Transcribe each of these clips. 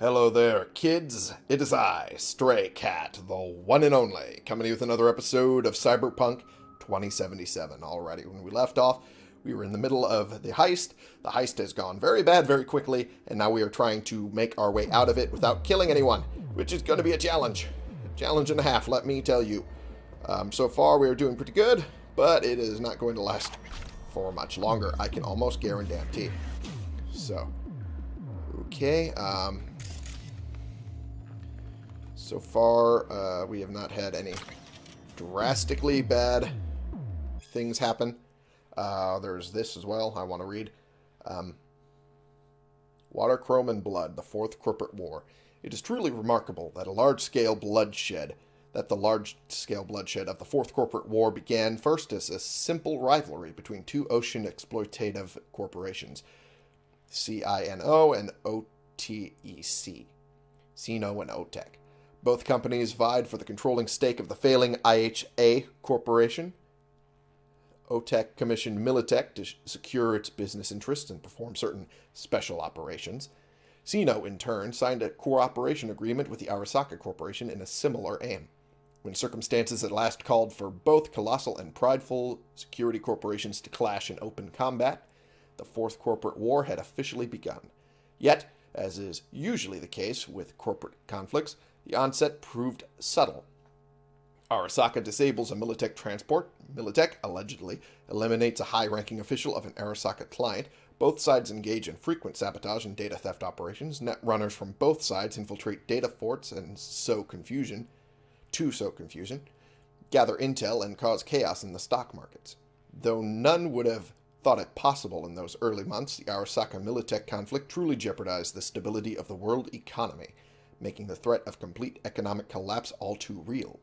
Hello there, kids. It is I, Stray Cat, the one and only, coming to you with another episode of Cyberpunk 2077. Already, when we left off, we were in the middle of the heist. The heist has gone very bad very quickly, and now we are trying to make our way out of it without killing anyone, which is going to be a challenge. A challenge and a half, let me tell you. Um, so far, we are doing pretty good, but it is not going to last for much longer. I can almost guarantee. So, okay. Um, so far, uh, we have not had any drastically bad things happen. Uh, there's this as well I want to read. Um, Water, Chrome, and Blood, the Fourth Corporate War. It is truly remarkable that a large-scale bloodshed, that the large-scale bloodshed of the Fourth Corporate War began first as a simple rivalry between two ocean exploitative corporations, CINO and OTEC, CINO and OTEC. Both companies vied for the controlling stake of the failing IHA Corporation. OTEC commissioned Militech to secure its business interests and perform certain special operations. CINO, in turn, signed a cooperation agreement with the Arasaka Corporation in a similar aim. When circumstances at last called for both colossal and prideful security corporations to clash in open combat, the Fourth Corporate War had officially begun. Yet, as is usually the case with corporate conflicts, the onset proved subtle. Arasaka disables a Militech transport. Militech, allegedly, eliminates a high-ranking official of an Arasaka client. Both sides engage in frequent sabotage and data theft operations. Net runners from both sides infiltrate data forts and sow confusion, to sow confusion, gather intel, and cause chaos in the stock markets. Though none would have thought it possible in those early months, the Arasaka Militech conflict truly jeopardized the stability of the world economy making the threat of complete economic collapse all too real.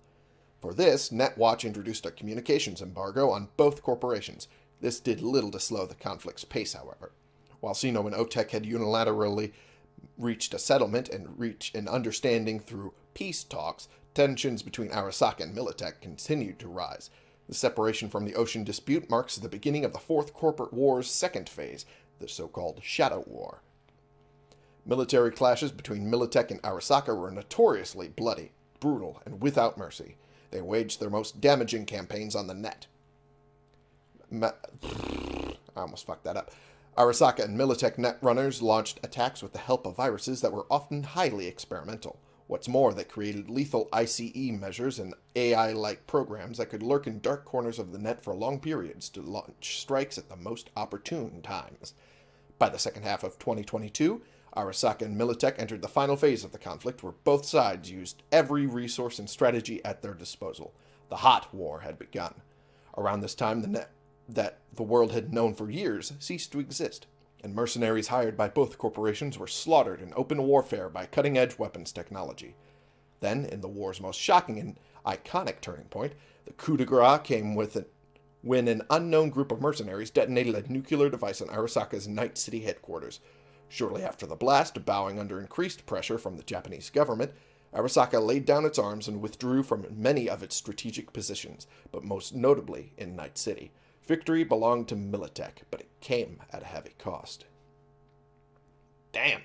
For this, NetWatch introduced a communications embargo on both corporations. This did little to slow the conflict's pace, however. While CINO and OTEC had unilaterally reached a settlement and reached an understanding through peace talks, tensions between Arasaka and Militech continued to rise. The separation from the ocean dispute marks the beginning of the Fourth Corporate War's second phase, the so-called Shadow War. Military clashes between Militech and Arasaka were notoriously bloody, brutal, and without mercy. They waged their most damaging campaigns on the net. Ma I almost fucked that up. Arasaka and Militech netrunners launched attacks with the help of viruses that were often highly experimental. What's more, they created lethal ICE measures and AI-like programs that could lurk in dark corners of the net for long periods to launch strikes at the most opportune times. By the second half of 2022, Arasaka and Militech entered the final phase of the conflict where both sides used every resource and strategy at their disposal. The hot war had begun. Around this time, the net that the world had known for years ceased to exist, and mercenaries hired by both corporations were slaughtered in open warfare by cutting-edge weapons technology. Then, in the war's most shocking and iconic turning point, the coup de grace came with it when an unknown group of mercenaries detonated a nuclear device on Arasaka's Night City headquarters. Shortly after the blast, bowing under increased pressure from the Japanese government, Arasaka laid down its arms and withdrew from many of its strategic positions, but most notably in Night City. Victory belonged to Militech, but it came at a heavy cost. Damn.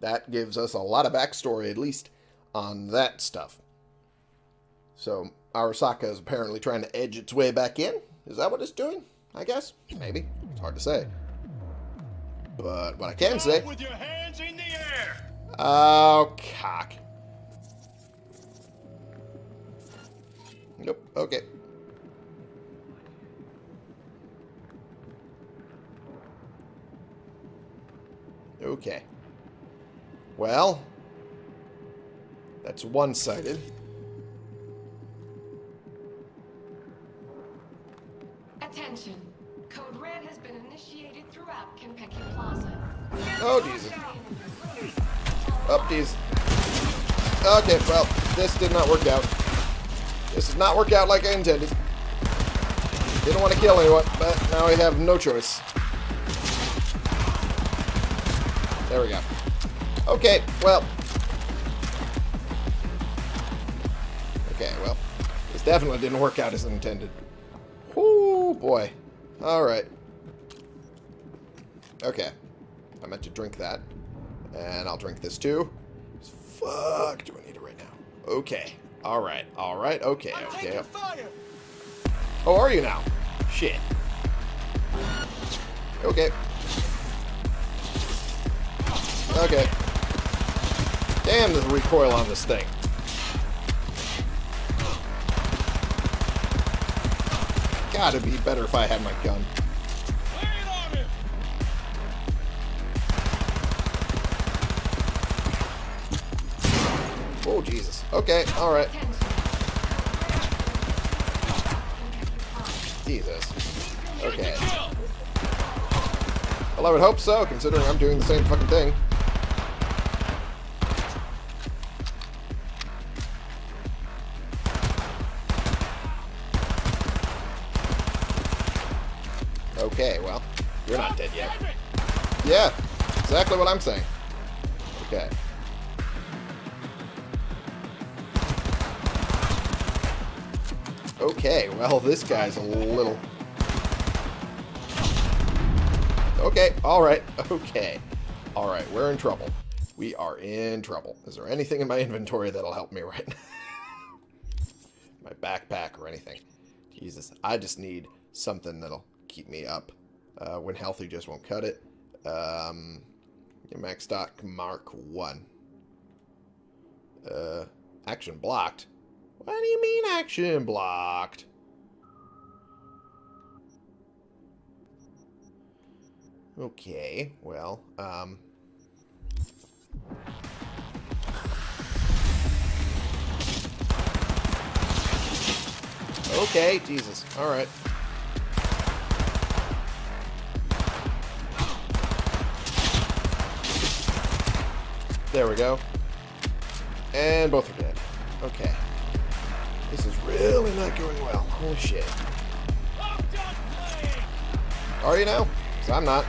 That gives us a lot of backstory, at least, on that stuff. So, Arasaka is apparently trying to edge its way back in? Is that what it's doing? I guess. Maybe. It's hard to say. But what I can say... With your hands in the air. Oh, cock. Nope. Okay. Okay. Well, that's one-sided. Attention. Oh, Jesus. Up, geez. Okay, well, this did not work out. This did not work out like I intended. Didn't want to kill anyone, but now I have no choice. There we go. Okay, well. Okay, well. This definitely didn't work out as intended. Oh boy. Alright. Okay. I meant to drink that. And I'll drink this too. Fuck, do I need it right now? Okay. Alright, alright, okay, okay. Oh, are you now? Shit. Okay. Okay. Damn, the recoil on this thing. Gotta be better if I had my gun. Oh, Jesus. Okay, alright. Jesus. Okay. Well, I would hope so, considering I'm doing the same fucking thing. Okay, well, you're not dead yet. Yeah, exactly what I'm saying. Well, this guy's a little... Okay, alright, okay. Alright, we're in trouble. We are in trouble. Is there anything in my inventory that'll help me right now? my backpack or anything. Jesus, I just need something that'll keep me up. Uh, when healthy just won't cut it. Um, MaxDoc mark 1. Uh, action blocked. What do you mean action blocked? Okay, well, um... Okay, Jesus. Alright. There we go. And both are dead. Okay. This is really not going well. Holy shit. Are you now? 'Cause I'm not.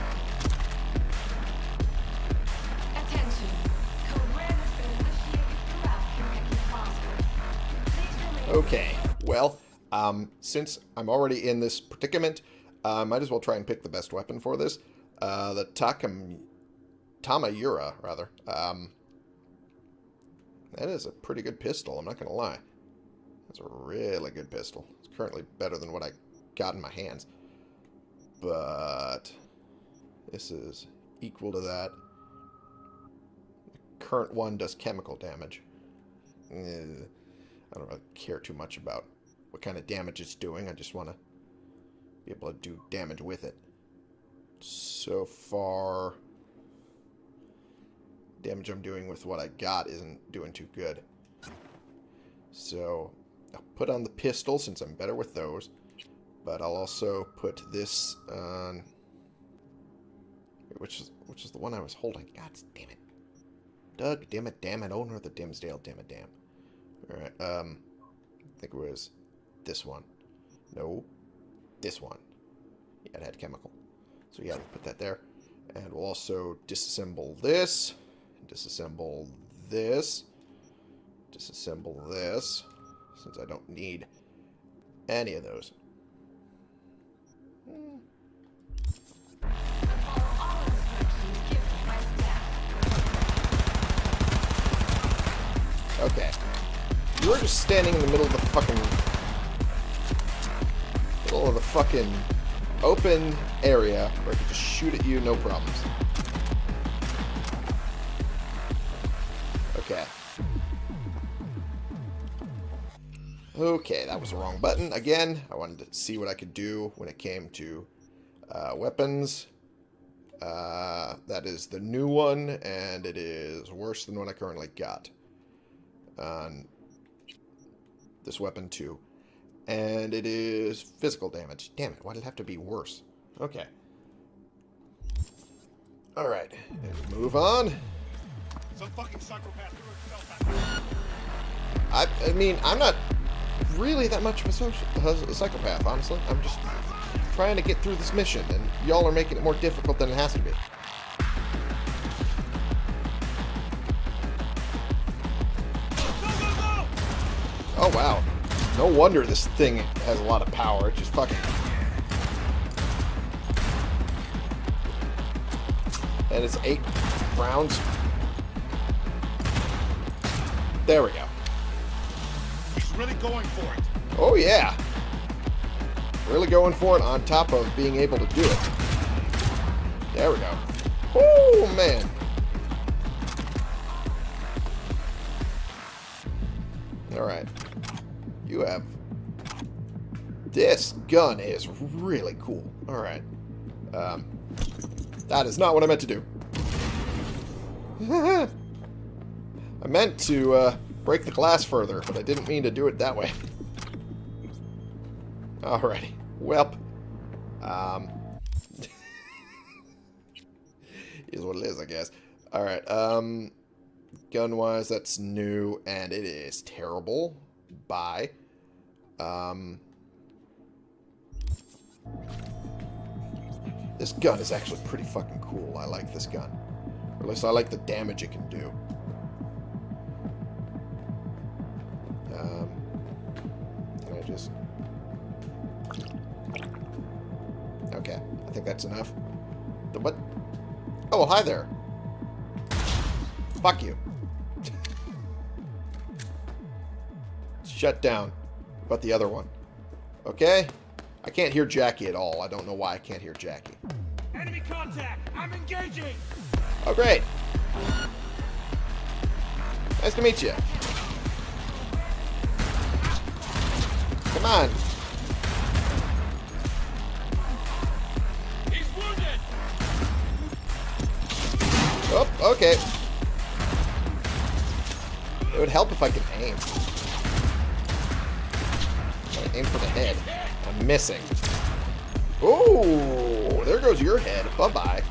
Okay. Well, um, since I'm already in this predicament, I might as well try and pick the best weapon for this. Uh, the Takam... Tamayura, rather. Um, that is a pretty good pistol, I'm not going to lie. That's a really good pistol. It's currently better than what I got in my hands. But this is equal to that. The current one does chemical damage. I don't really care too much about what kind of damage it's doing. I just want to be able to do damage with it. So far, damage I'm doing with what I got isn't doing too good. So I'll put on the pistol since I'm better with those. But I'll also put this on... Which is, which is the one I was holding. God damn it. Doug, damn it, damn it. Owner of the Dimmsdale, damn it, damn. Alright, um... I think it was this one. No. This one. Yeah, it had chemical. So yeah, we'll put that there. And we'll also disassemble this. Disassemble this. Disassemble this. Since I don't need any of those. Hmm. Okay. You were just standing in the middle of the fucking... Middle of the fucking open area where I could just shoot at you, no problems. Okay. Okay, that was the wrong button. Again, I wanted to see what I could do when it came to uh, weapons. Uh, that is the new one, and it is worse than what I currently got on this weapon too. And it is physical damage. Damn it, why did it have to be worse? Okay. Alright, move on. Some fucking psychopath threw himself I, I mean, I'm not really that much of a, soci a psychopath, honestly. I'm just trying to get through this mission, and y'all are making it more difficult than it has to be. No wonder this thing has a lot of power. It just fucking... And it's eight rounds There we go. He's really going for it. Oh, yeah. Really going for it on top of being able to do it. There we go. Oh, man. Alright. You have... This gun is really cool. Alright. Um, that is not what I meant to do. I meant to uh, break the glass further, but I didn't mean to do it that way. Alrighty. Welp. Um, is what it is, I guess. Alright, um, gun-wise, that's new, and it is terrible. Bye. Um, this gun is actually pretty fucking cool. I like this gun. Or at least I like the damage it can do. Um, can I just... Okay, I think that's enough. The what? Oh, well, hi there. Fuck you. Shut down. About the other one? Okay. I can't hear Jackie at all. I don't know why I can't hear Jackie. Enemy contact! I'm engaging! Oh, great. Nice to meet you. Come on. He's wounded! Oh, okay. It would help if I could aim. Aim for the head. I'm missing. Oh, there goes your head. Bye-bye.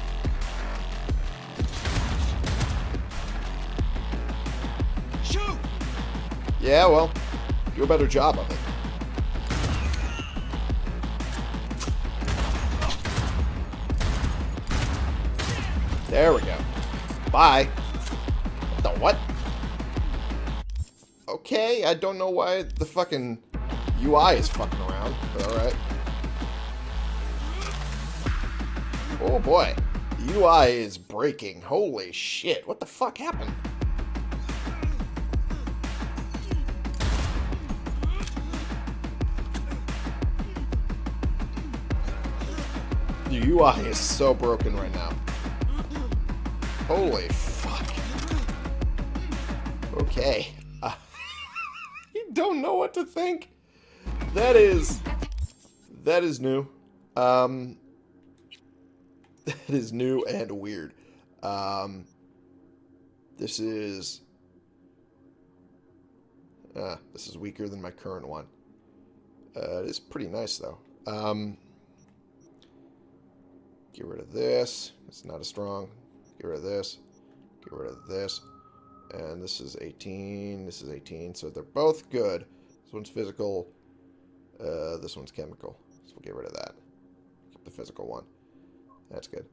Shoot! Yeah, well, do a better job of it. There we go. Bye. What the what? Okay, I don't know why the fucking UI is fucking around, but alright. Oh boy. The UI is breaking. Holy shit. What the fuck happened? The UI is so broken right now. Holy fuck. Okay. Uh, you don't know what to think. That is... That is new. Um... That is new and weird. Um... This is... Uh, this is weaker than my current one. Uh, it is pretty nice, though. Um... Get rid of this. It's not as strong. Get rid of this. Get rid of this. And this is 18. This is 18. So they're both good. This one's physical. Uh, this one's chemical. So we'll get rid of that. Keep the physical one. That's good.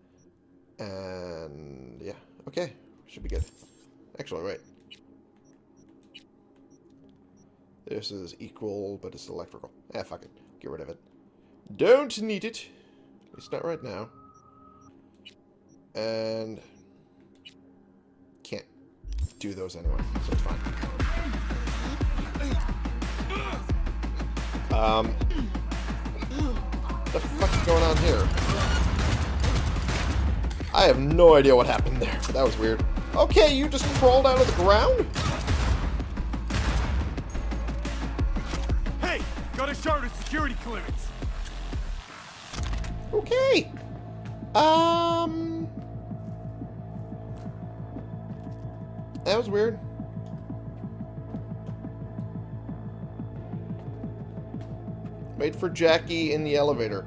And yeah. Okay. Should be good. Actually, wait. This is equal, but it's electrical. Ah, fuck it. Get rid of it. Don't need it. At least not right now. And can't do those anyway, so it's fine. Um, what the fuck's going on here? I have no idea what happened there, but that was weird. Okay, you just crawled out of the ground? Hey! Got a chartered security clearance! Okay. Um... That was weird. Wait for Jackie in the elevator.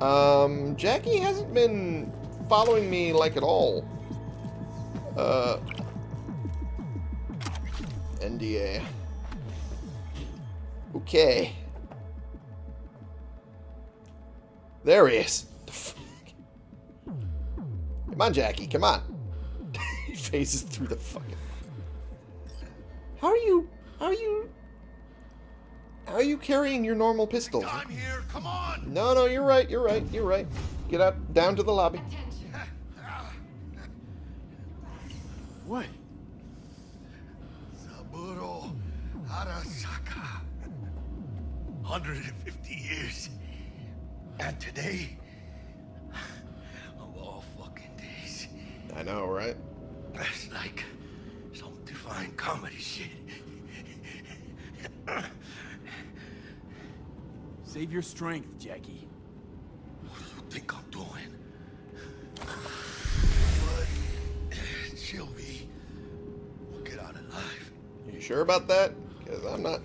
Um, Jackie hasn't been following me like at all. Uh, NDA. Okay. There he is. Come on, Jackie. Come on. he phases through the fucking. How are you? How are you? How are you carrying your normal pistol? I'm here, come on! No, no, you're right. You're right. You're right. Get up, down to the lobby. What? Saburo Arasaka. 150 years. And today, of all fucking days, I know, right? that's like some divine comedy shit. Save your strength, Jackie. What do you think I'm doing? But Sylvie will get out alive. You sure about that? Because I'm not.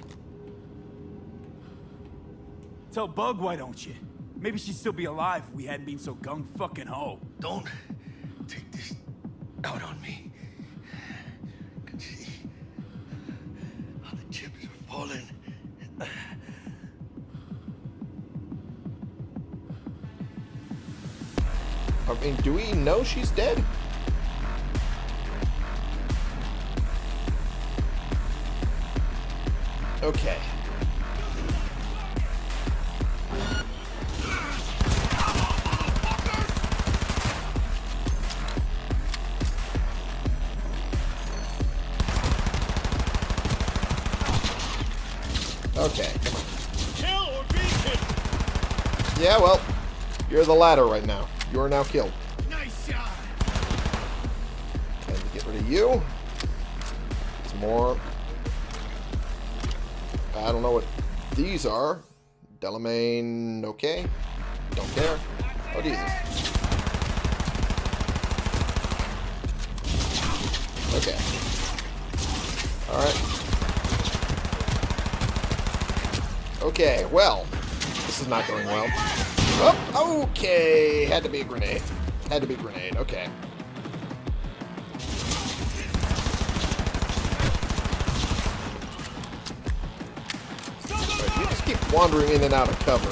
T-Bug, why don't you? Maybe she'd still be alive if we hadn't been so gung fucking ho. Don't take this out on me. Can see how the chips are falling. I mean, do we know she's dead? Okay. Okay. Kill or be killed! Yeah, well, you're the latter right now. Are now killed. Nice shot! Time to get rid of you. Some more. I don't know what these are. Delamain, okay. Don't care. Oh, Jesus. Okay. Alright. Okay, well. This is not going well. Oh, okay. Had to be a grenade. Had to be a grenade. Okay. Right, you just keep wandering in and out of cover.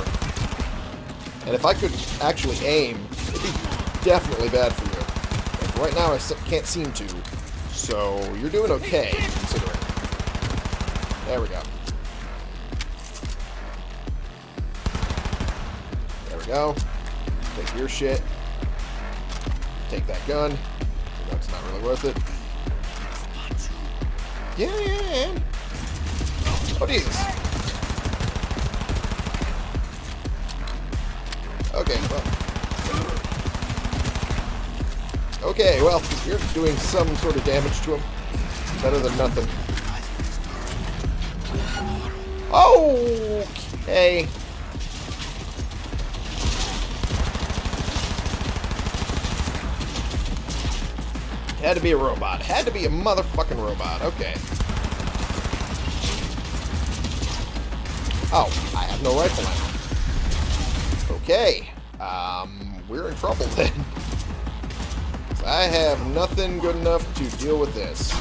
And if I could actually aim, it'd be definitely bad for you. Like right now, I can't seem to. So, you're doing okay, considering. There we go. Go. Take your shit. Take that gun. It's not really worth it. Yeah, yeah, yeah. Oh, Jesus. Okay, well. Okay, well, you're doing some sort of damage to him. Better than nothing. Oh, okay. Had to be a robot. Had to be a motherfucking robot. Okay. Oh, I have no rifle ammo. Okay. Um, we're in trouble then. I have nothing good enough to deal with this.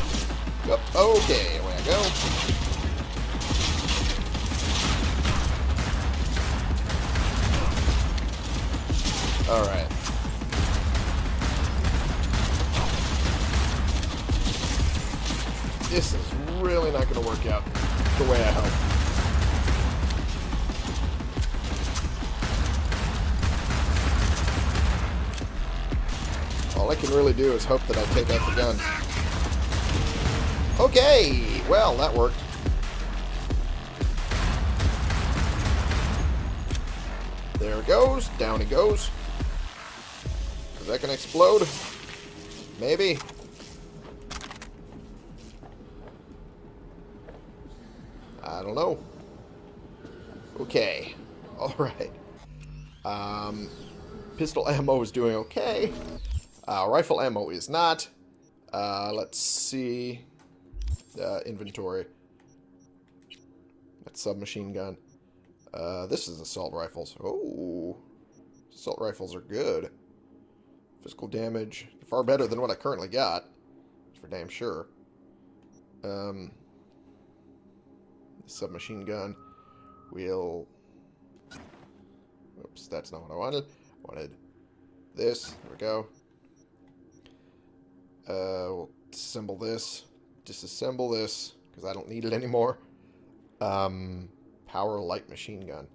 Yep, Okay, away I go. Alright. Really not going to work out the way I hope. All I can really do is hope that I take out the gun. Okay, well, that worked. There it goes. Down it goes. Is that going to explode? Maybe. Know. Okay. Alright. Um, pistol ammo is doing okay. Uh, rifle ammo is not. Uh, let's see. Uh, inventory. That's submachine gun. Uh, this is assault rifles. Oh, assault rifles are good. Physical damage far better than what I currently got. For damn sure. Um, submachine gun. We'll. Oops, that's not what I wanted. I Wanted this. There we go. Uh, we'll disassemble this. Disassemble this because I don't need it anymore. Um, power light machine gun.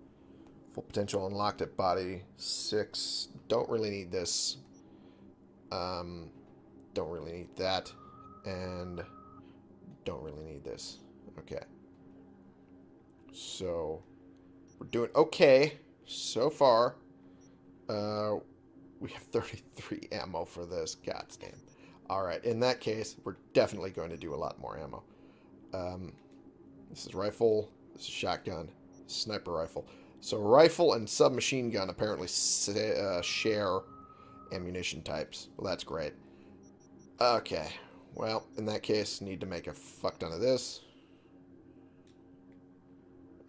Full potential unlocked at body six. Don't really need this. Um, don't really need that, and don't really need this. Okay. So, we're doing okay so far. Uh, we have 33 ammo for this. God damn. Alright, in that case, we're definitely going to do a lot more ammo. Um, this is rifle. This is shotgun. Sniper rifle. So rifle and submachine gun apparently uh, share ammunition types. Well, that's great. Okay. Well, in that case, need to make a fuck ton of this.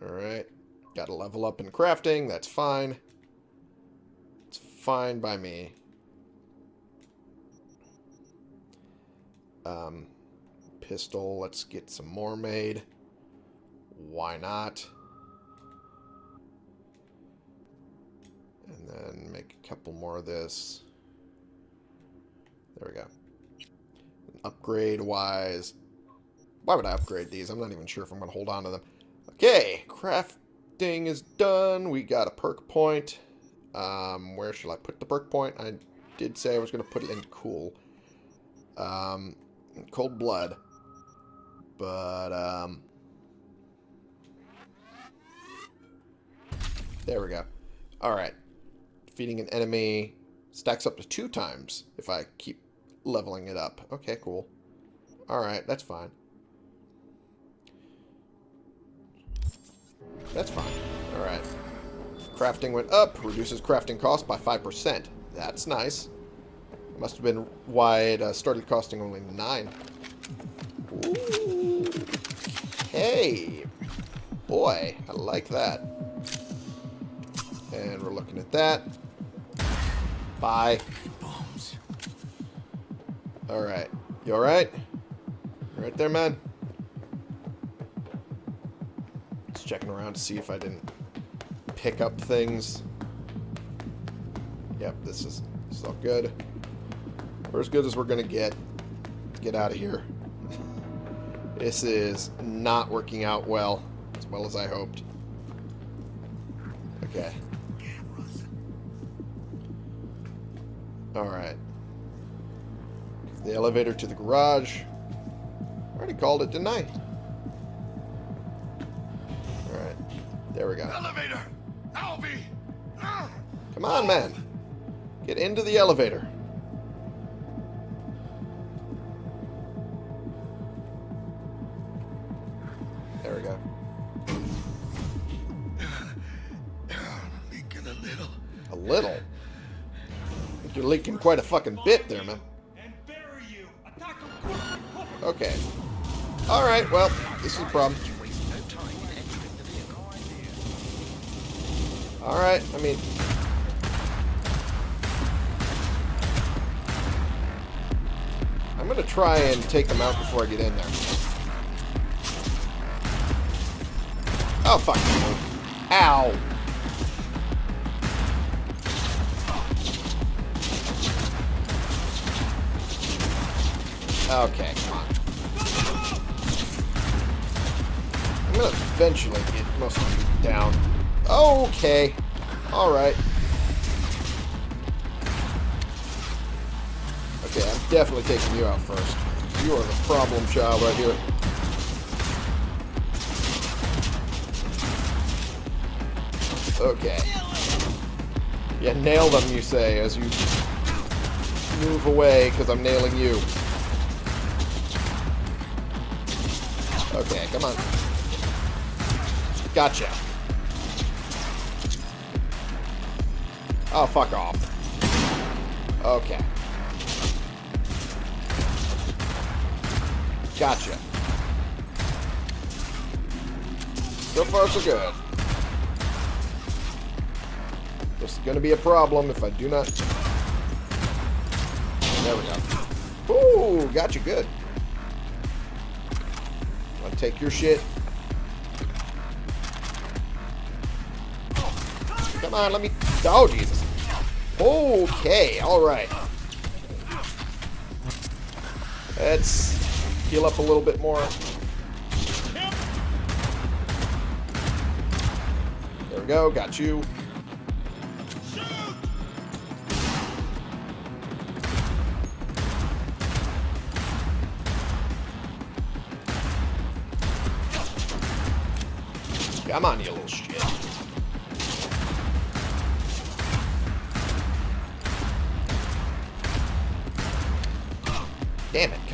Alright. Got to level up in crafting. That's fine. It's fine by me. Um, pistol. Let's get some more made. Why not? And then make a couple more of this. There we go. Upgrade wise. Why would I upgrade these? I'm not even sure if I'm going to hold on to them. Okay, crafting is done. We got a perk point. Um, where should I put the perk point? I did say I was going to put it in cool. Um, cold blood. But, um... There we go. Alright. Defeating an enemy stacks up to two times if I keep leveling it up. Okay, cool. Alright, that's fine. That's fine. Alright. Crafting went up. Reduces crafting cost by 5%. That's nice. Must have been why it uh, started costing only 9. Ooh. Hey. Boy, I like that. And we're looking at that. Bye. Alright. You alright? Right there, man? Checking around to see if I didn't pick up things. Yep, this is, this is all good. We're as good as we're going to get. Get out of here. This is not working out well, as well as I hoped. Okay. Alright. The elevator to the garage. I already called it, didn't I? There we go. Elevator! Albie! Come on, man. Get into the elevator. There we go. Leaking a little. A little. You're leaking quite a fucking bit there, man. And bury you. Attack him quickly. Okay. Alright, well, this is a problem. Alright, I mean... I'm gonna try and take them out before I get in there. Oh, fuck. Ow. Okay, come on. I'm gonna eventually get most of them down. Okay. Alright. Okay, I'm definitely taking you out first. You are the problem child right here. Okay. Yeah, nail them, you say, as you move away, because I'm nailing you. Okay, come on. Gotcha. Oh, fuck off. Okay. Gotcha. So far, so good. This is going to be a problem if I do not... There we go. Ooh, gotcha good. I'll take your shit. Come on, let me... Oh, Jesus. Okay, alright. Let's heal up a little bit more. There we go, got you. Come on, you little shit.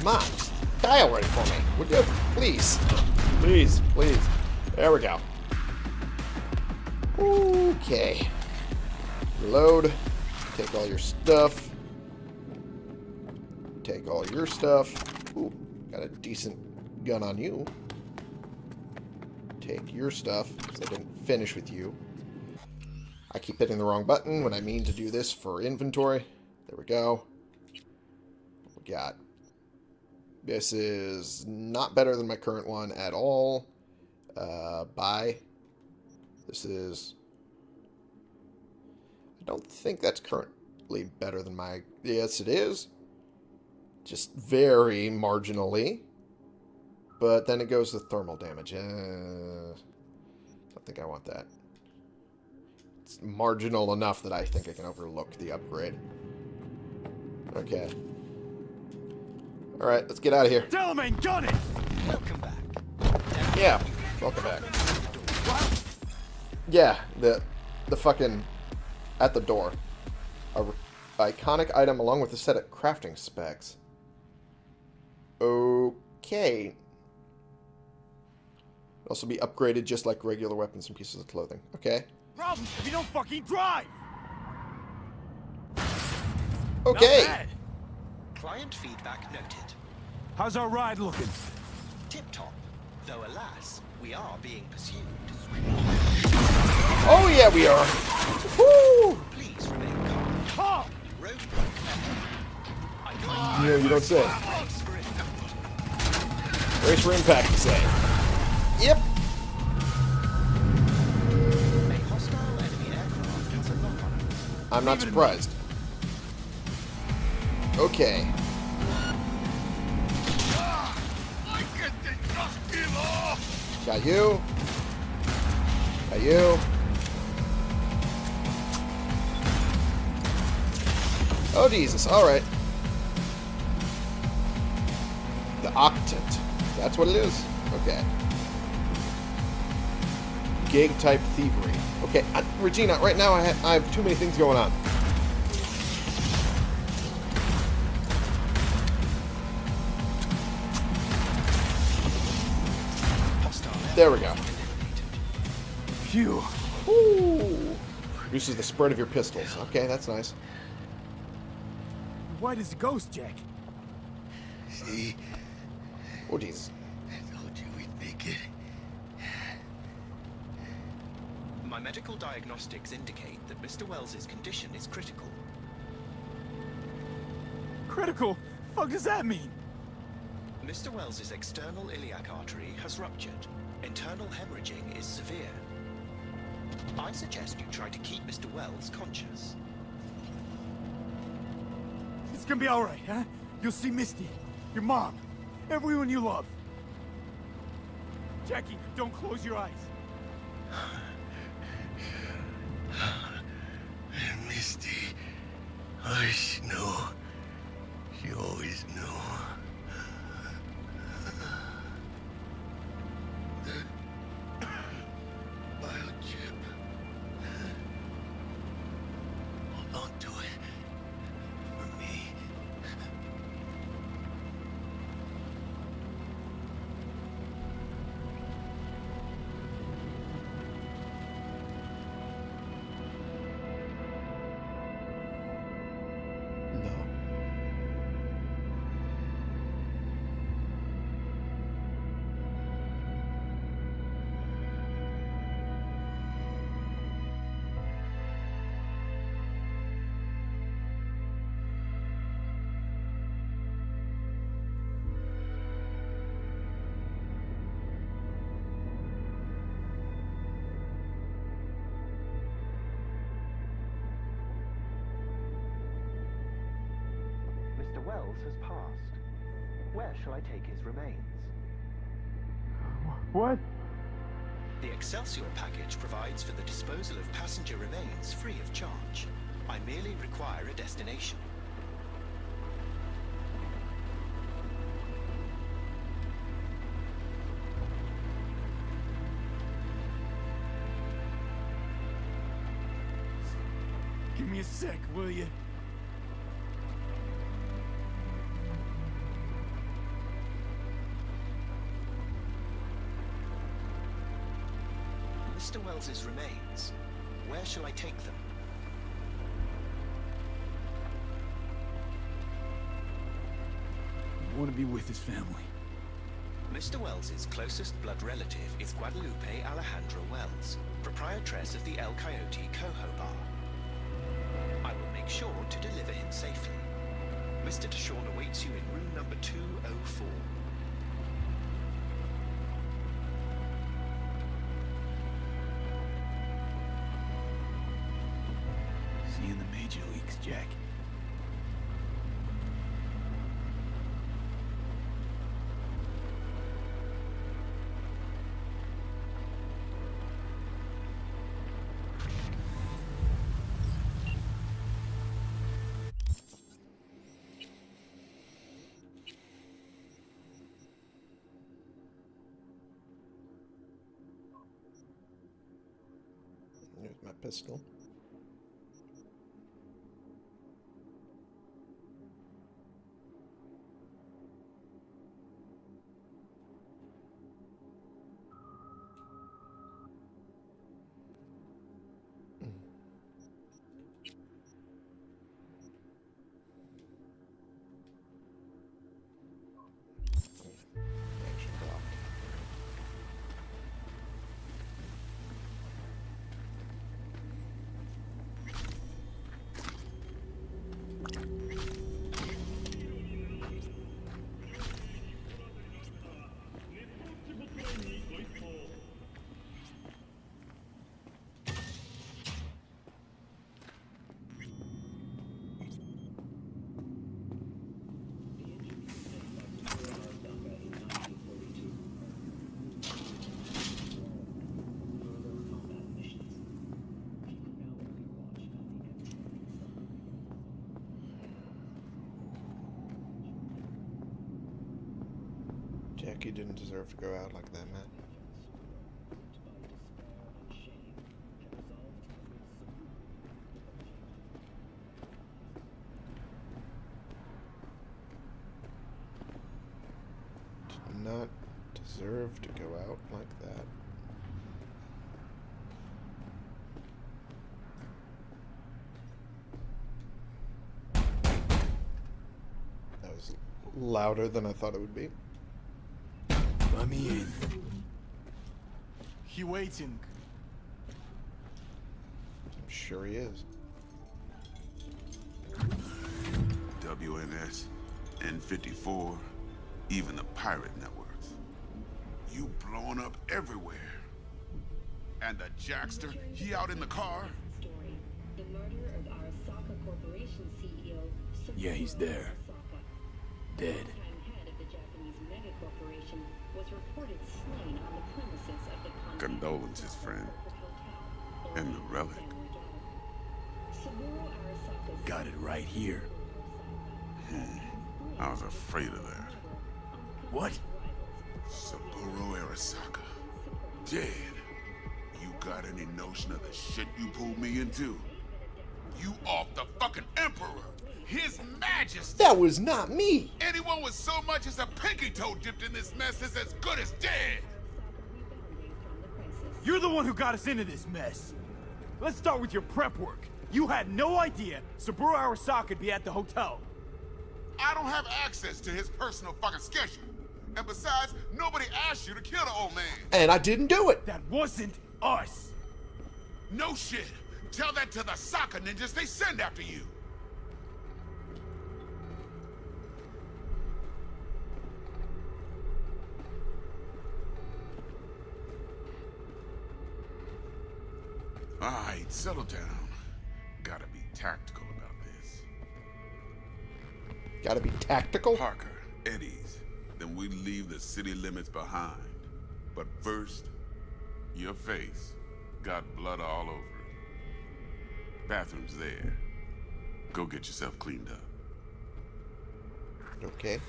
On. Die already for me. Would you? Please. Please, please. There we go. Okay. Reload. Take all your stuff. Take all your stuff. Ooh, got a decent gun on you. Take your stuff, because I didn't finish with you. I keep hitting the wrong button when I mean to do this for inventory. There we go. We got? This is not better than my current one at all. Uh, buy. This is... I don't think that's currently better than my... Yes, it is. Just very marginally. But then it goes to thermal damage. Uh, don't think I want that. It's marginal enough that I think I can overlook the upgrade. Okay. Alright, let's get out of here. Delamain, gun it! Welcome back. Yeah, welcome back. Yeah, the the fucking at the door. A r- iconic item along with a set of crafting specs. Okay. Also be upgraded just like regular weapons and pieces of clothing. Okay. Problem if you don't fucking drive! Okay. Not bad. Client feedback noted. How's our ride looking? Tip top. Though alas, we are being pursued. Oh yeah, we are. Woo! Please remain calm. Calm! Roadblock met. I Yeah, you don't say. Brace for impact. Race for impact, you say. Yep. A hostile enemy aircraft has a lock on it. I'm not surprised. Okay. Got you. Got you. Oh, Jesus. All right. The Octant. That's what it is? Okay. Gig type thievery. Okay, uh, Regina, right now I, ha I have too many things going on. There we go. Phew. Ooh. Reduces the spread of your pistols. Okay, that's nice. Why does it ghost, Jack? See? Oh, Jesus. I told you we'd make it. My medical diagnostics indicate that Mr. Wells's condition is critical. Critical? Fuck does that mean? Mr. Wells's external iliac artery has ruptured. Internal hemorrhaging is severe. I suggest you try to keep Mr. Wells conscious. It's gonna be alright, huh? You'll see Misty, your mom, everyone you love. Jackie, don't close your eyes. Misty. Oh, she has passed. Where shall I take his remains? What? The Excelsior package provides for the disposal of passenger remains free of charge. I merely require a destination. Give me a sec, will you? Wells's remains. Where shall I take them? I want to be with his family. Mr. Wells's closest blood relative is Guadalupe Alejandra Wells, proprietress of the El Coyote Cojo Bar. I will make sure to deliver him safely. Mr. Deshawn awaits you in room number 204. Pistol. Jackie didn't deserve to go out like that, Matt. Did not deserve to go out like that. That was louder than I thought it would be. He waiting. I'm sure he is. WNS, N54, even the pirate networks. You blowing up everywhere. And the Jackster, he out in the car? story. The murder of Arasaka Corporation CEO. Yeah, he's there. Dead. Longtime head of the Japanese megacorporation was reported slain on the premises of the Continental Condolences, friend. And the relic. Family daughter. Saburo Arasaka's Got it right here. Hmm. I was afraid of that. What? Saburo Arasaka. Dead. You got any notion of the shit you pulled me into? You off the fucking Emperor! His Majesty! That was not me! Anyone with so much as a pinky toe dipped in this mess is as good as dead! You're the one who got us into this mess. Let's start with your prep work. You had no idea Saburo Arasaka would be at the hotel. I don't have access to his personal fucking schedule. And besides, nobody asked you to kill the old man. And I didn't do it! That wasn't us. No shit. Tell that to the soccer ninjas they send after you. Right, settle down. Gotta be tactical about this. Gotta be tactical. Parker, Eddie's. Then we leave the city limits behind. But first, your face got blood all over it. Bathroom's there. Go get yourself cleaned up. Okay.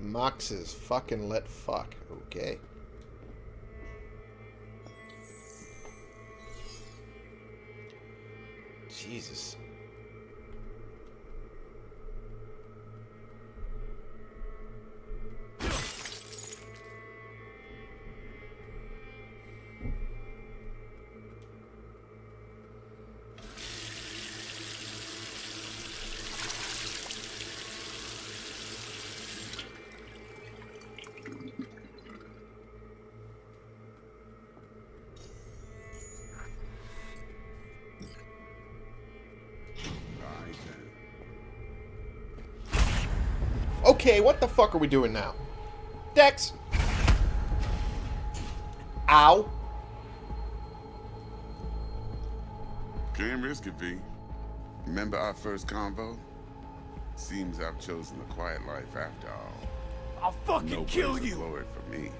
Mox is fucking let fuck. Okay. Jesus. Okay, what the fuck are we doing now? Dex! Ow. Can't risk it, V. Remember our first convo? Seems I've chosen the quiet life after all. I'll fucking No kill place is you! lower for me.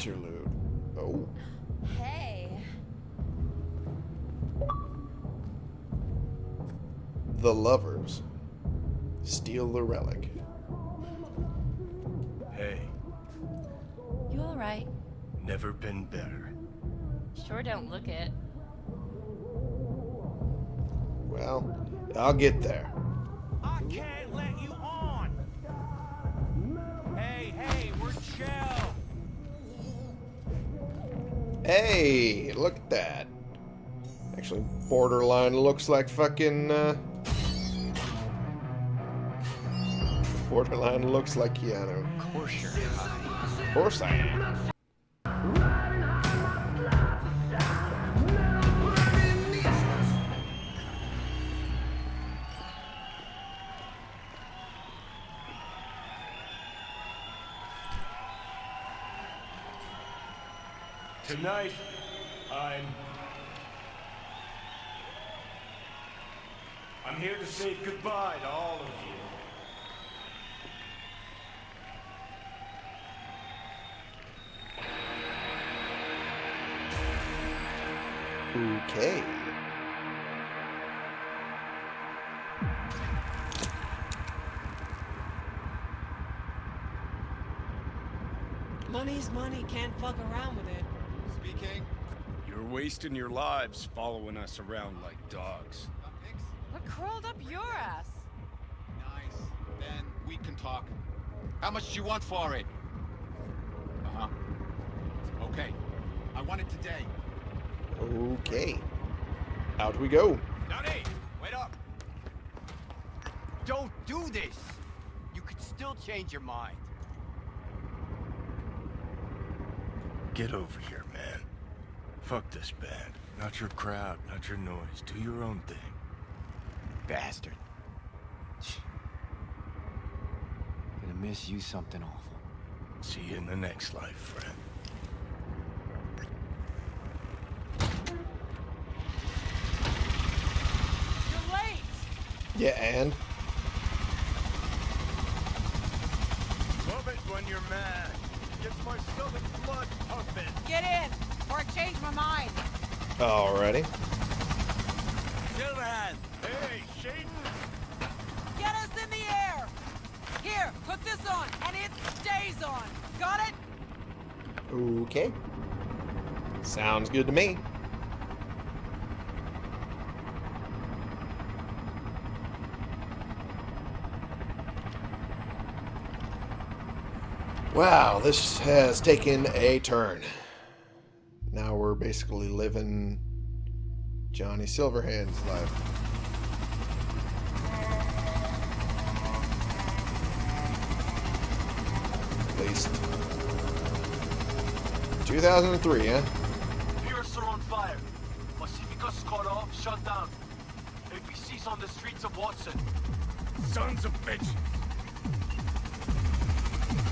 Interlude. Oh. Hey. The Lovers. Steal the Relic. Hey, You alright? never been better. Sure don't look it. Well, I'll get there. I can't let you on! Hey, hey, we're chill! Hey, look at that. Actually, borderline looks like fucking, uh... Borderline looks like Keanu. Of course you're high. Of course I am. Tonight, I'm. I'm here to say goodbye to all of you. Okay. Money's money, can't fuck around with it. Speaking. You're wasting your lives following us around like dogs. What crawled up your ass? Nice. Then we can talk. How much do you want for it? Uh-huh. Okay. I want it today. Okay. Out we go. Johnny, wait up! Don't do this! You could still change your mind. Get over here, man. Fuck this band. Not your crowd, not your noise. Do your own thing. Bastard. Gonna miss you something awful. See you in the next life, friend. You're late! Yeah, and? Love it when you're mad. Gets my stomach blood pumping. Get in, or I change my mind. Alrighty. Silverhand! Hey, Shaden! Get us in the air! Here, put this on, and it stays on. Got it? Okay. Sounds good to me. Wow, this has taken a turn. Basically living Johnny Silverhand's life. At least 2003, huh? Pierce are on fire. Pacifica's cut off, shut down. APC's on the streets of Watson. Sons of bitches.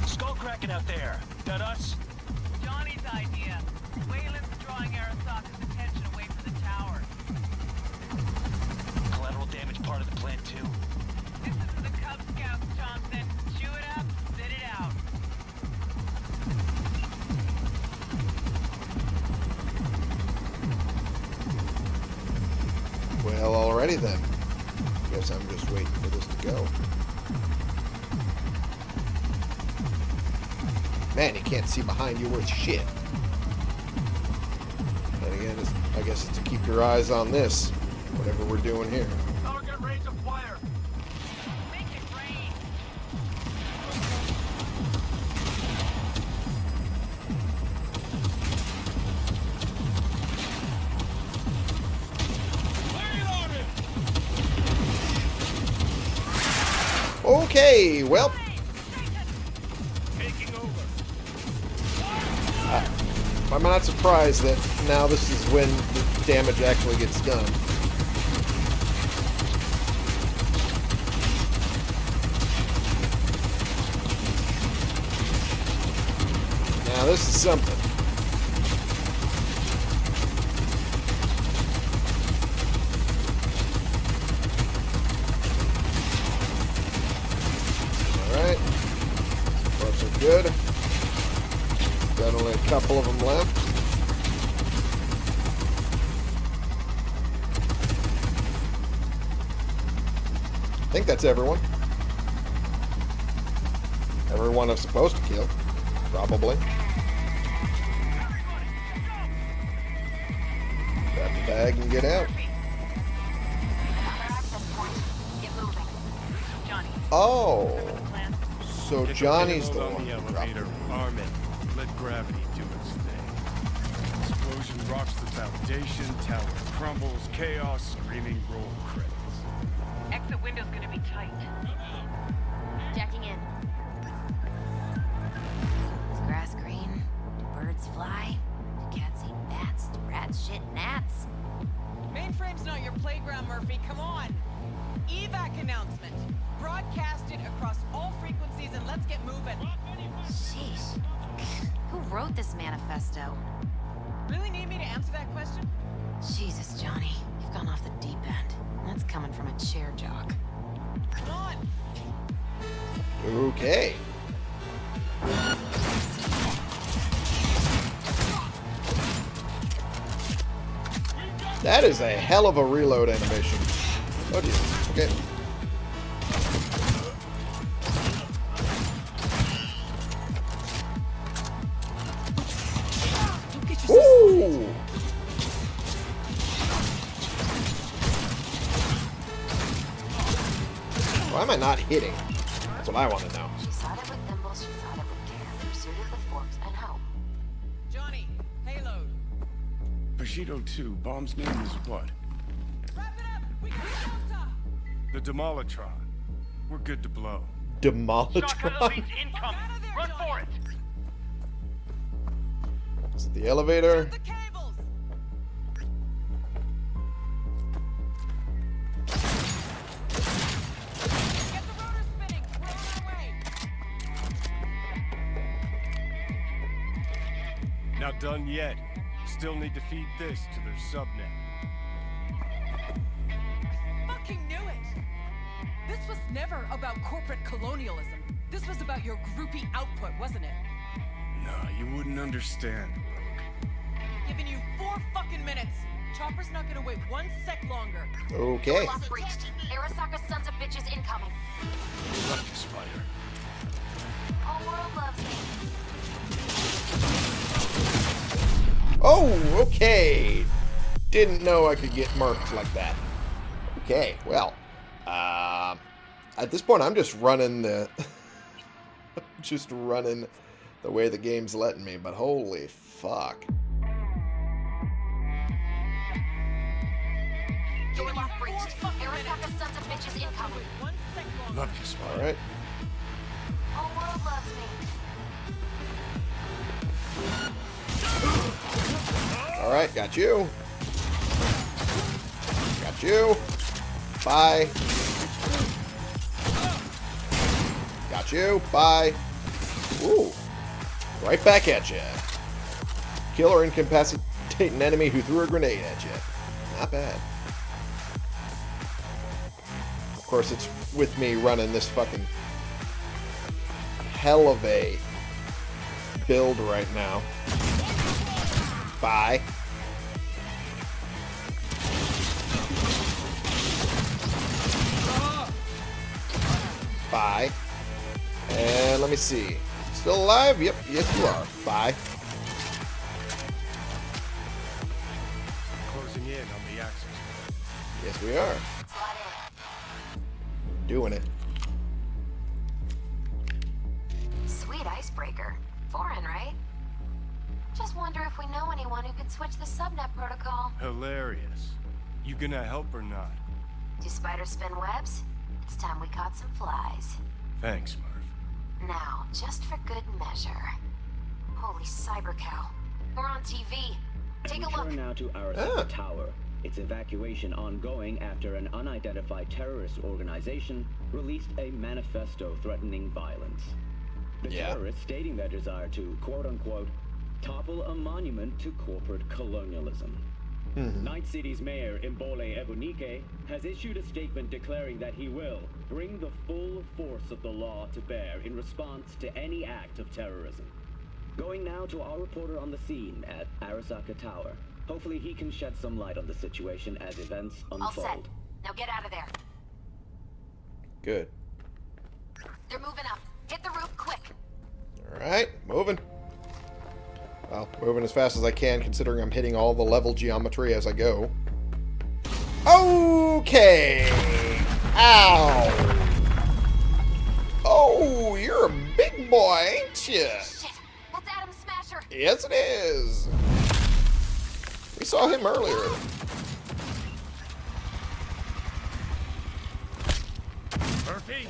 Skull cracking out there. That us? Man, you can't see behind you worth shit. And again, I guess it's to keep your eyes on this, whatever we're doing here. Surprised that now this is when the damage actually gets done. Now this is something. Bag and get out. Oh, so Johnny's the one on the elevator. it. Arm it. Let gravity do its thing. Explosion rocks the foundation. Tower crumbles. Chaos. Screaming roll credits. Exit window's gonna be tight. Jacking in. Is grass green? Do birds fly? Do cats eat bats? Do rats shit gnats? Mainframe's not your playground, Murphy. Come on. Evac announcement. Broadcast it across all frequencies and let's get moving. Sheesh. Who wrote this manifesto? Really need me to answer that question? Jesus, Johnny. You've gone off the deep end. That's coming from a chair jock. Come on. Okay. That is a hell of a reload animation. Oh, Jesus. Okay. Why am I not hitting? That's what I want to know. 802, bomb's name is what? The Demolitron. We're good to blow. Demolitron? Run for it! Is it the elevator? The Not done yet. Still need to feed this to their subnet. Fucking knew it. This was never about corporate colonialism. This was about your groupie output, wasn't it? Nah, you wouldn't understand, Rogue. Giving you four fucking minutes. Chopper's not gonna wait one sec longer. Okay. Lock breached. Arasaka's sons of bitches incoming. Love you, Spider. Whole world loves me. Oh, okay. Didn't know I could get murked like that. Okay, well. Uh, at this point, I'm just running the... just running the way the game's letting me, but holy fuck. Door lock breached. Arasaka's sons of bitches incoming. One sec. Love you, Spider. Alright. Whole world loves me. Alright, got you. Got you. Bye. Got you. Bye. Ooh. Right back at you. Kill or incapacitate an enemy who threw a grenade at you. Not bad. Of course, it's with me running this fucking hell of a build right now. Bye. Bye. And let me see. Still alive? Yep, yes you are. Bye. Closing in on the access. Yes we are. Doing it. Who could switch the subnet protocol. Hilarious. You gonna help or not? Do spiders spin webs? It's time we caught some flies. Thanks, Murph. Now, just for good measure. Holy cyber cow. We're on TV. Take a look. turn now to Arasaka ah. Tower. Its evacuation ongoing after an unidentified terrorist organization released a manifesto threatening violence. The Yeah. terrorists stating their desire to, quote-unquote, topple a monument to corporate colonialism. Hmm. Night City's mayor, Imbole Ebunike, has issued a statement declaring that he will bring the full force of the law to bear in response to any act of terrorism. Going now to our reporter on the scene at Arasaka Tower. Hopefully he can shed some light on the situation as events unfold. All unfold. set. Now get out of there. Good. They're moving up. Hit the roof quick. Alright, moving. Well, moving as fast as I can, considering I'm hitting all the level geometry as I go. Okay! Ow! Oh, you're a big boy, ain't you? Shit. That's Adam Smasher. Yes, it is. We saw him earlier. Murphy?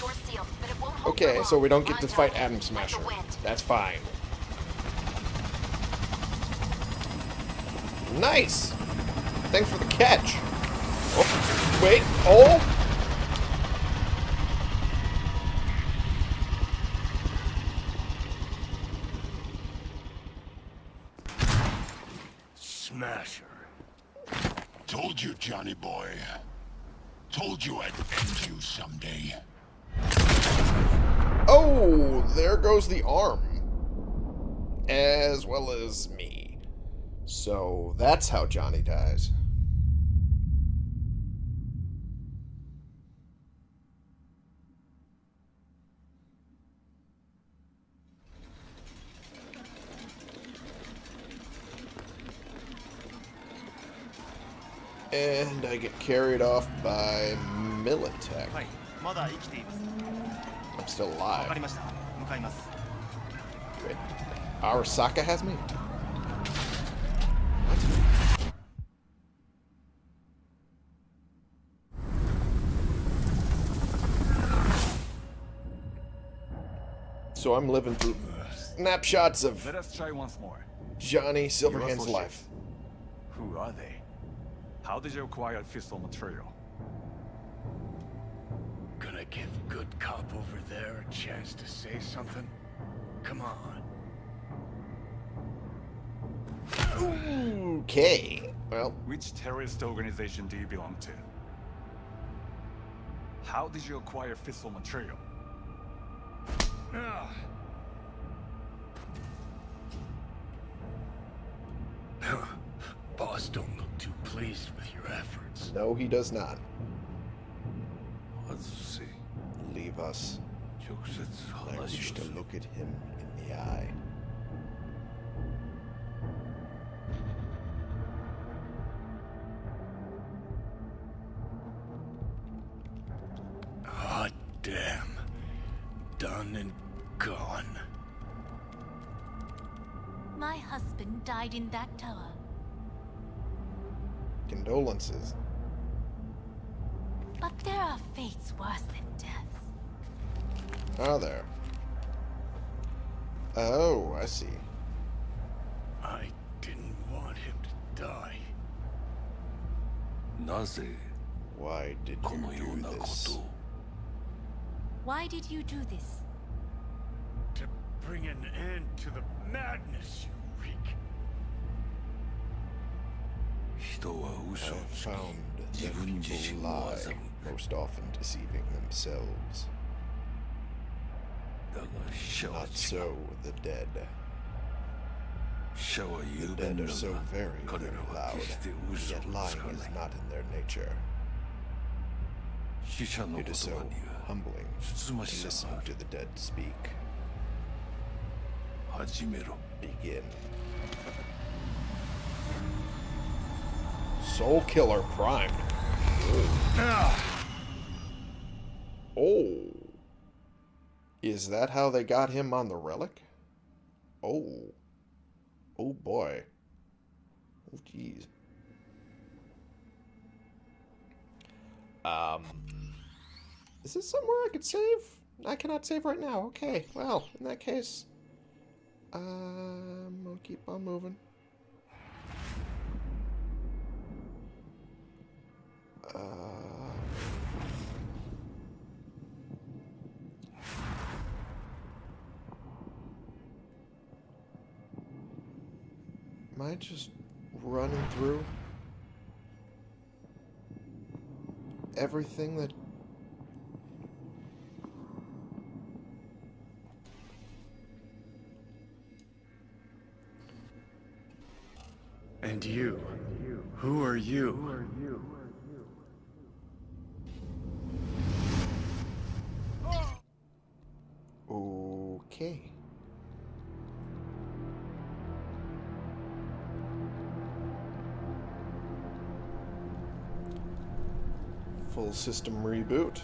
Door's sealed, but it won't hold Okay, so we don't get to fight the Smasher. That's fine. Nice! Thanks for the catch. Oh, wait. Oh! Smasher. Told you, Johnny boy. Told you I'd end you someday. Oh, there goes the arm. As well as me. So that's how Johnny dies. And I get carried off by Militech. I'm still alive. Wait, Arasaka has me? So I'm living through snapshots of Let us try once more. Johnny Silverhand's life. Who are they? How did you acquire fissile material? Gonna give good cop over there a chance to say something? Come on. Okay. Well, Which terrorist organization do you belong to? How did you acquire fissile material? Boss don't look too pleased with your efforts. no, he does not. Let's see. Leave us. I wish to look at him in the eye. died in that tower. Condolences. But there are fates worse than death. Are there? Oh, I see. I didn't want him to die. Naze. Why did you このようなこと Why did you do this? To bring an end to the madness you wreak have found that people lie, most often deceiving themselves. Not so the dead. The dead are so very, very loud, yet lying is not in their nature. It is so humbling to listen to the dead speak. Begin. Soulkiller Prime. Oh. Is that how they got him on the relic? Oh. Oh boy. Oh jeez. Um. Is this somewhere I could save? I cannot save right now. Okay. Well, in that case, um, we'll keep on moving. Uh, am I just running through everything that And you? Who are you? Okay. System reboot.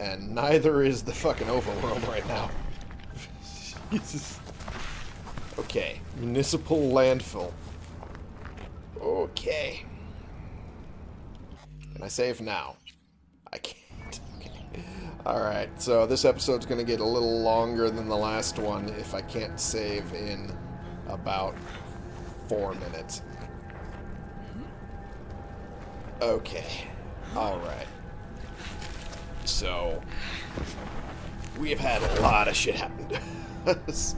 And neither is the fucking overworld right now. Jesus. Okay, municipal landfill. Okay. Can I save now? I can't. Okay. Alright, so this episode's going to get a little longer than the last one if I can't save in about four minutes. Okay. Alright. So, we have had a lot of shit happen to us.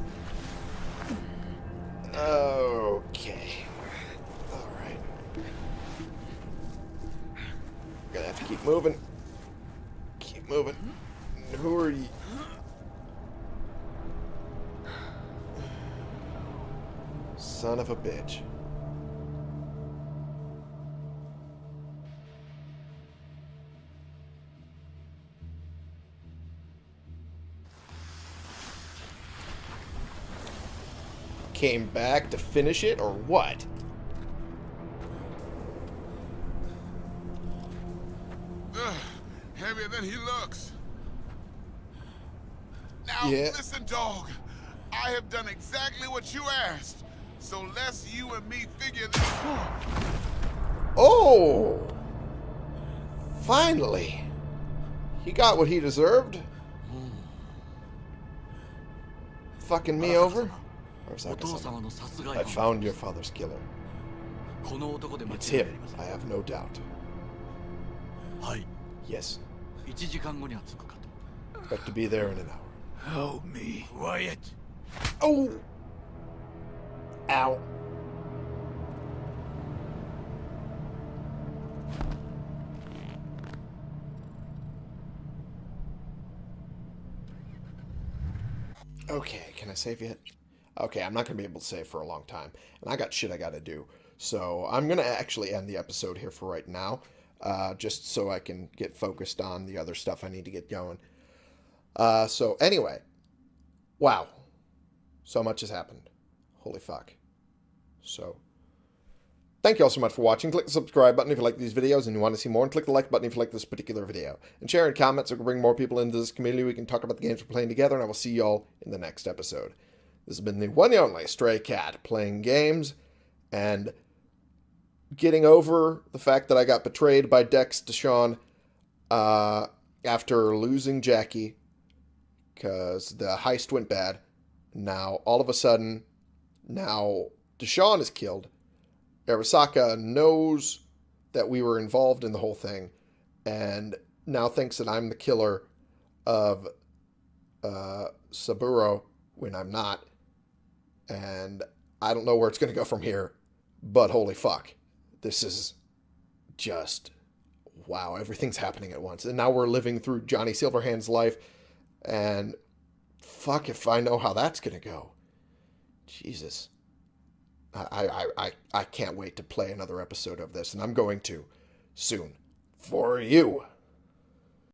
Okay. Alright. Gonna have to keep moving. Keep moving. Who are you? Son of a bitch. Came back to finish it, or what? Ugh, heavier than he looks. Now Yeah. listen, dog. I have done exactly what you asked. So let's you and me figure this. Out. Oh! Finally! He got what he deserved. Fucking me over? Arasaka-san. I found your father's killer. It's him, I have no doubt. Yes. Expect to be there in an hour. Help me. Quiet. Oh! Ow. Okay, can I save yet? Okay, I'm not going to be able to save for a long time. And I got shit I got to do. So I'm going to actually end the episode here for right now. Uh, just so I can get focused on the other stuff I need to get going. Uh, so anyway. Wow. So much has happened. Holy fuck. So, Thank you all so much for watching. Click the subscribe button if you like these videos and you want to see more, and click the like button if you like this particular video. And share in comments so we can bring more people into this community. We can talk about the games we're playing together, and I will see you all in the next episode. This has been the one and only Stray Cat playing games and getting over the fact that I got betrayed by Dex Deshawn uh, after losing Jackie because the heist went bad. Now, all of a sudden, now Deshawn is killed. Arasaka knows that we were involved in the whole thing and now thinks that I'm the killer of uh, Saburo when I'm not. And I don't know where it's going to go from here, but holy fuck. This is just wow, everything's happening at once. And now we're living through Johnny Silverhand's life and fuck if I know how that's going to go. Jesus. I, I, I, I can't wait to play another episode of this, and I'm going to soon. For you.